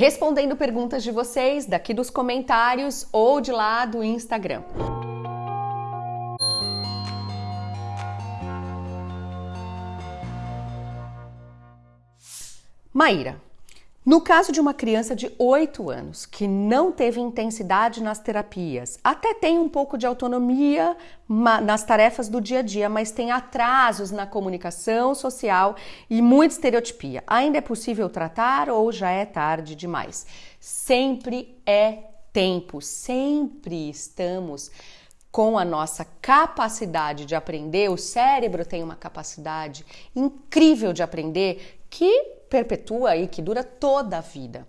respondendo perguntas de vocês daqui dos comentários ou de lá do Instagram. Maíra, no caso de uma criança de 8 anos que não teve intensidade nas terapias, até tem um pouco de autonomia nas tarefas do dia a dia, mas tem atrasos na comunicação social e muita estereotipia, ainda é possível tratar ou já é tarde demais? Sempre é tempo, sempre estamos com a nossa capacidade de aprender, o cérebro tem uma capacidade incrível de aprender que perpetua e que dura toda a vida.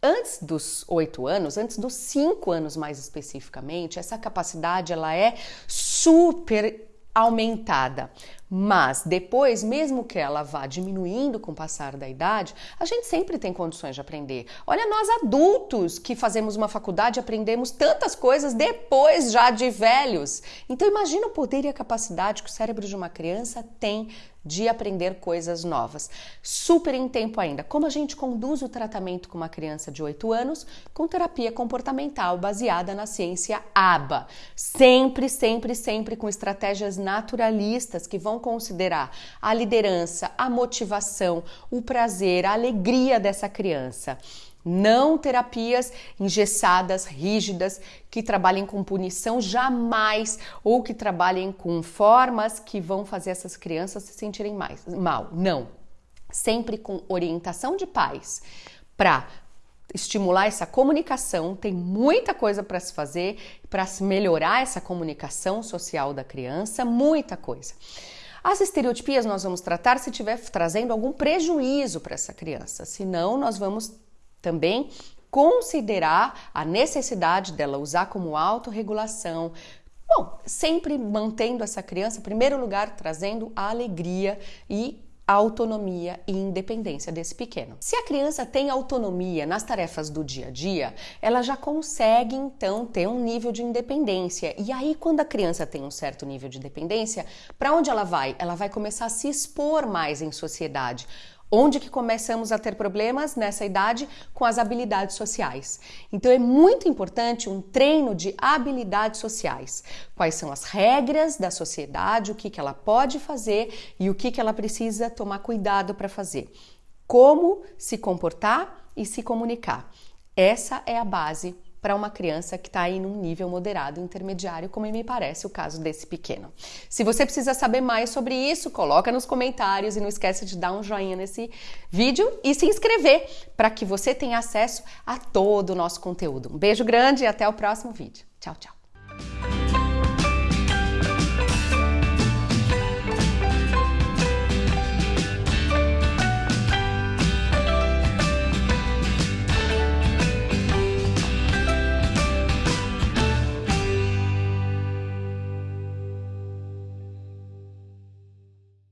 Antes dos oito anos, antes dos cinco anos mais especificamente, essa capacidade ela é super aumentada. Mas depois, mesmo que ela vá diminuindo com o passar da idade, a gente sempre tem condições de aprender. Olha, nós adultos que fazemos uma faculdade aprendemos tantas coisas depois já de velhos. Então imagina o poder e a capacidade que o cérebro de uma criança tem de aprender coisas novas. Super em tempo ainda. Como a gente conduz o tratamento com uma criança de 8 anos? Com terapia comportamental baseada na ciência ABA. Sempre, sempre, sempre com estratégias naturalistas que vão considerar a liderança, a motivação, o prazer, a alegria dessa criança. Não terapias engessadas, rígidas, que trabalhem com punição jamais, ou que trabalhem com formas que vão fazer essas crianças se sentirem mais, mal. Não. Sempre com orientação de pais para estimular essa comunicação, tem muita coisa para se fazer para melhorar essa comunicação social da criança, muita coisa. As estereotipias nós vamos tratar se estiver trazendo algum prejuízo para essa criança, senão nós vamos também considerar a necessidade dela usar como autorregulação. Bom, sempre mantendo essa criança, em primeiro lugar, trazendo a alegria e autonomia e independência desse pequeno. Se a criança tem autonomia nas tarefas do dia a dia, ela já consegue então ter um nível de independência. E aí, quando a criança tem um certo nível de dependência, para onde ela vai? Ela vai começar a se expor mais em sociedade Onde que começamos a ter problemas nessa idade? Com as habilidades sociais. Então é muito importante um treino de habilidades sociais. Quais são as regras da sociedade, o que, que ela pode fazer e o que, que ela precisa tomar cuidado para fazer. Como se comportar e se comunicar. Essa é a base para uma criança que está aí num nível moderado intermediário, como me parece o caso desse pequeno. Se você precisa saber mais sobre isso, coloca nos comentários e não esqueça de dar um joinha nesse vídeo e se inscrever para que você tenha acesso a todo o nosso conteúdo. Um beijo grande e até o próximo vídeo. Tchau, tchau.